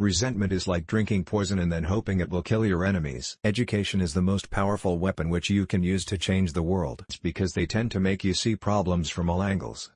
Resentment is like drinking poison and then hoping it will kill your enemies. Education is the most powerful weapon which you can use to change the world. It's because they tend to make you see problems from all angles.